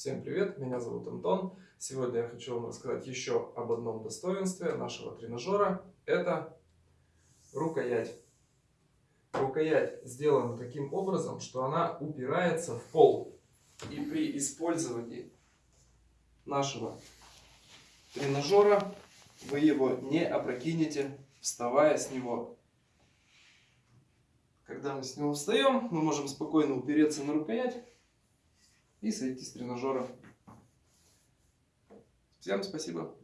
Всем привет, меня зовут Антон. Сегодня я хочу вам рассказать еще об одном достоинстве нашего тренажера. Это рукоять. Рукоять сделана таким образом, что она упирается в пол. И при использовании нашего тренажера вы его не опрокинете, вставая с него. Когда мы с него встаем, мы можем спокойно упереться на рукоять и сойти с тренажера. Всем спасибо.